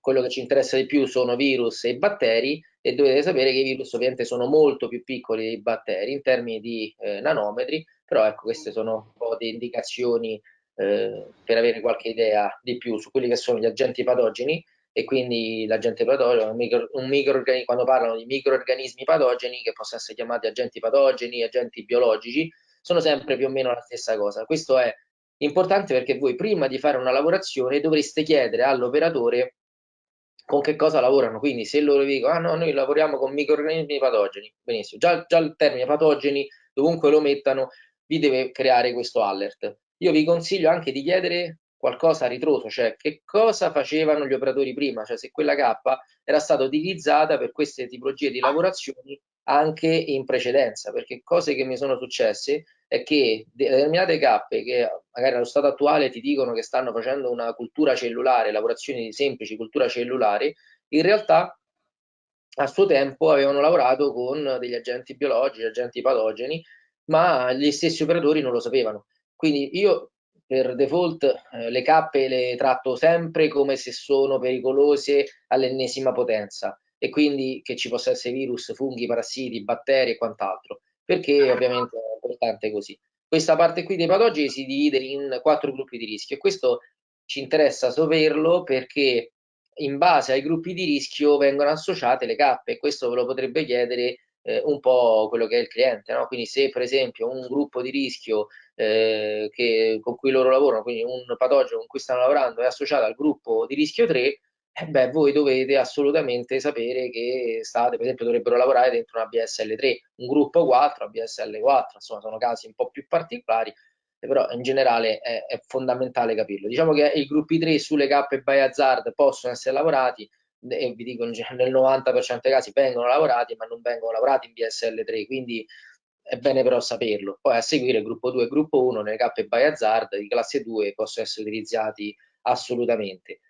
quello che ci interessa di più sono virus e batteri e dovete sapere che i virus ovviamente sono molto più piccoli dei batteri in termini di eh, nanometri, però ecco queste sono un po' di indicazioni eh, per avere qualche idea di più su quelli che sono gli agenti patogeni e quindi l'agente patogeno, un, micro, un microorganismo, quando parlano di microorganismi patogeni che possono essere chiamati agenti patogeni, agenti biologici, sono sempre più o meno la stessa cosa. Questo è importante perché voi prima di fare una lavorazione dovreste chiedere all'operatore con che cosa lavorano. Quindi se loro dicono, ah no, noi lavoriamo con microorganismi patogeni, benissimo, già, già il termine patogeni, dovunque lo mettano, vi deve creare questo alert. Io vi consiglio anche di chiedere qualcosa a ritroso, cioè che cosa facevano gli operatori prima, cioè se quella K era stata utilizzata per queste tipologie di lavorazioni anche in precedenza, perché cose che mi sono successe è che determinate cappe che magari allo stato attuale ti dicono che stanno facendo una cultura cellulare, lavorazioni semplici, cultura cellulare, in realtà a suo tempo avevano lavorato con degli agenti biologici, agenti patogeni, ma gli stessi operatori non lo sapevano. Quindi io per default eh, le cappe le tratto sempre come se sono pericolose all'ennesima potenza e quindi che ci possa essere virus, funghi, parassiti, batteri e quant'altro, perché ovviamente è importante così. Questa parte qui dei patogeni si divide in quattro gruppi di rischio e questo ci interessa saperlo perché in base ai gruppi di rischio vengono associate le cappe questo ve lo potrebbe chiedere eh, un po' quello che è il cliente, no? quindi se per esempio un gruppo di rischio eh, che, con cui loro lavorano, quindi un patogeno con cui stanno lavorando è associato al gruppo di rischio 3, eh beh, voi dovete assolutamente sapere che state, per esempio, dovrebbero lavorare dentro una BSL3, un gruppo 4, una BSL4, insomma, sono casi un po' più particolari, però in generale è, è fondamentale capirlo. Diciamo che i gruppi 3 sulle cappe by hazard possono essere lavorati, e vi dico nel 90% dei casi vengono lavorati, ma non vengono lavorati in BSL3, quindi è bene però saperlo. Poi a seguire gruppo 2 e gruppo 1 nelle cappe by hazard di classe 2 possono essere utilizzati assolutamente.